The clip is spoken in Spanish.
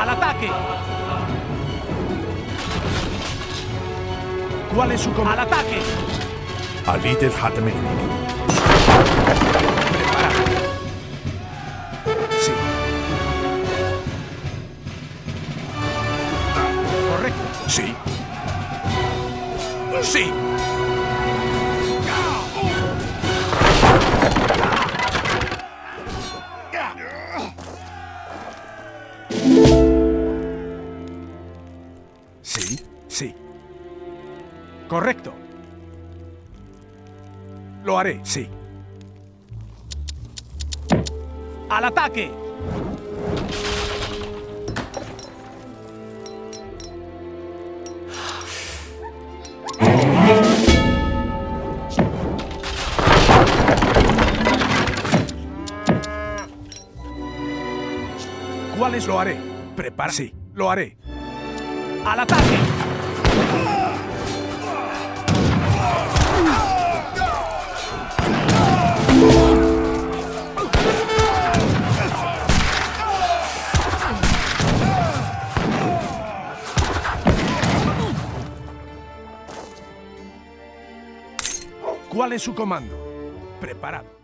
¡Al ataque! ¿Cuál es su comando? ¡Al ataque! Menig. Preparado. Sí. Correcto. Sí. Sí. Sí, sí. Correcto. Lo haré, sí. ¡Al ataque! ¿Cuáles lo haré? Prepara. Sí, lo haré. ¡Al ataque! ¿Cuál es su comando? Preparado.